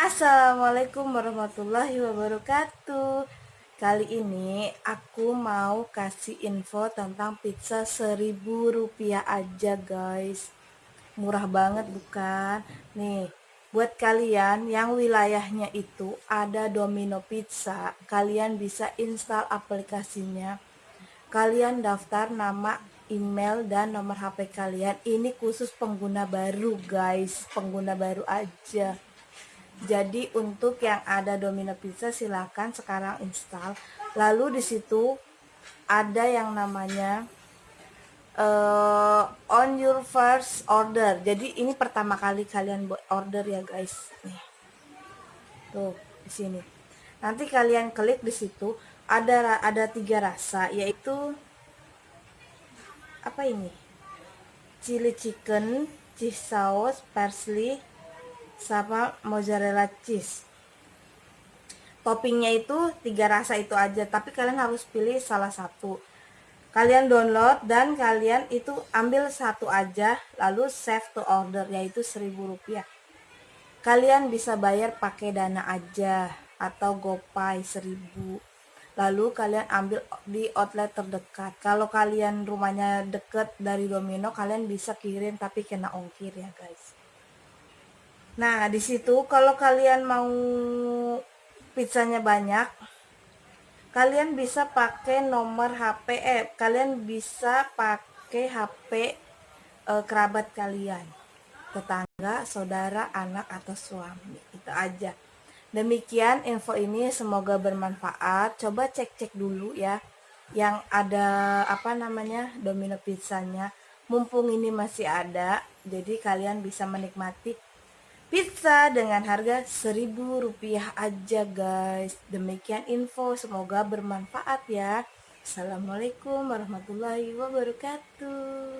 Assalamualaikum warahmatullahi wabarakatuh. Kali ini aku mau kasih info tentang pizza seribu rupiah aja guys. Murah banget bukan? Nih buat kalian yang wilayahnya itu ada Domino Pizza Kalian bisa install aplikasinya. Kalian daftar nama email dan nomor HP kalian. Ini khusus pengguna baru guys. Pengguna baru aja jadi untuk yang ada Domino Pizza silahkan sekarang install. Lalu di situ ada yang namanya uh, on your first order. Jadi ini pertama kali kalian order ya guys. Nih. Tuh di sini. Nanti kalian klik di situ ada ada tiga rasa yaitu apa ini? Chili chicken, cheese sauce, parsley, sama mozzarella cheese. Toppingnya itu tiga rasa itu aja tapi kalian harus pilih salah satu. Kalian download dan kalian itu ambil satu aja lalu save to order yaitu seribu rupiah. Kalian bisa bayar pakai dana aja atau gopay seribu. Lalu kalian ambil di outlet terdekat. Kalau kalian rumahnya deket dari domino kalian bisa kirim tapi kena ongkir ya guys Nah, di situ kalau kalian mau pizzanya banyak, kalian bisa pakai nomor HP, eh, kalian bisa pakai HP eh, kerabat kalian, tetangga, saudara, anak atau suami. Itu aja. Demikian info ini semoga bermanfaat. Coba cek-cek dulu ya yang ada apa namanya domino pizzanya. Mumpung ini masih ada, jadi kalian bisa menikmati pizza dengan harga seribu rupiah aja guys. Demikian info semoga bermanfaat ya. Assalamualaikum warahmatullahi wabarakatuh